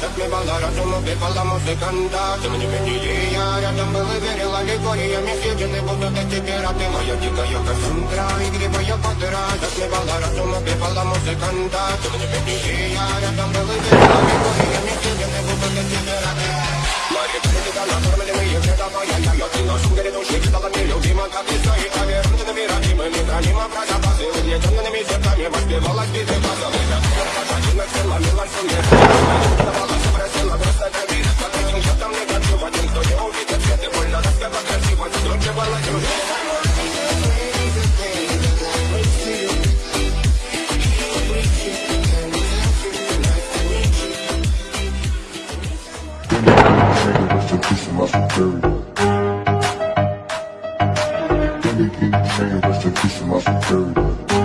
Затмевала разум, убивала музыканта Тем не менее я рядом был и верила Легориями съедены будут эти пираты Моя дикая Кассандра, игривая подра Затмевала разум, убивала музыканта Тем не менее я рядом был и верила Легориями съедены будут эти пираты Мои критика накормленные предавая я Я ты на шугаре души стала нелюбима Как и свои повернутыми родимыми Хранимо про запасы угнетенными сердцами Воспевала сбитых базов Пожадина цела, милость мне Давала, просила, просто доверие Под этим счетом негатив Один, кто не увидит свет и больно распева красиво Громче баладюжи Rest in peace, my superior. Billy King, nigga, rest in peace, my superior.